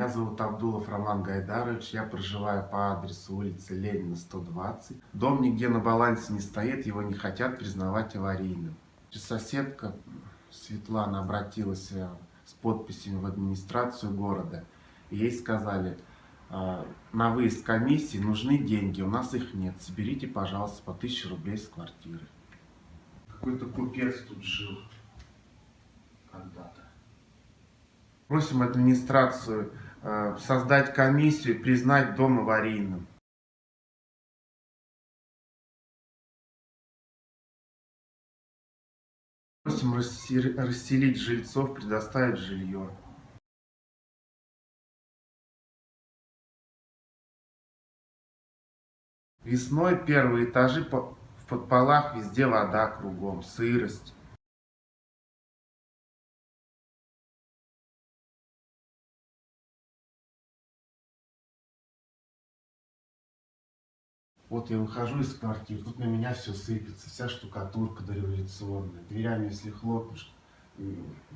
Меня зовут Абдулов Роман Гайдарович, я проживаю по адресу улицы Ленина, 120. Дом нигде на балансе не стоит, его не хотят признавать аварийным. Соседка Светлана обратилась э, с подписью в администрацию города. Ей сказали, «А, на выезд комиссии нужны деньги, у нас их нет, соберите, пожалуйста, по 1000 рублей с квартиры. Какой-то купец тут жил когда-то. Просим администрацию э, создать комиссию признать дом аварийным. Просим расселить жильцов, предоставить жилье. Весной первые этажи в подполах везде вода кругом, сырость. Вот я выхожу из квартиры, тут на меня все сыпется, вся штукатурка дореволюционная. Дверями, если хлопнешь,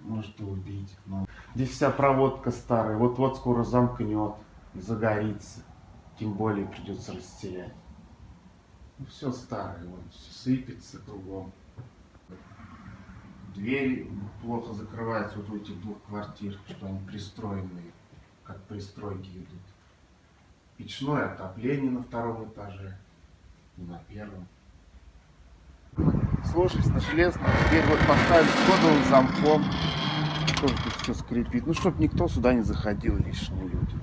может и убить. Но... Здесь вся проводка старая, вот-вот скоро замкнет, загорится. Тем более придется растерять. Ну, все старое, вот, все сыпется кругом. Двери плохо закрываются вот в этих двух квартир, что они пристроенные, как пристройки идут. Печное отопление на втором этаже и на первом. Сложились на железную, дверь вот поставили с кодовым замком. Тоже тут все скрипит. Ну, чтобы никто сюда не заходил, лишние люди.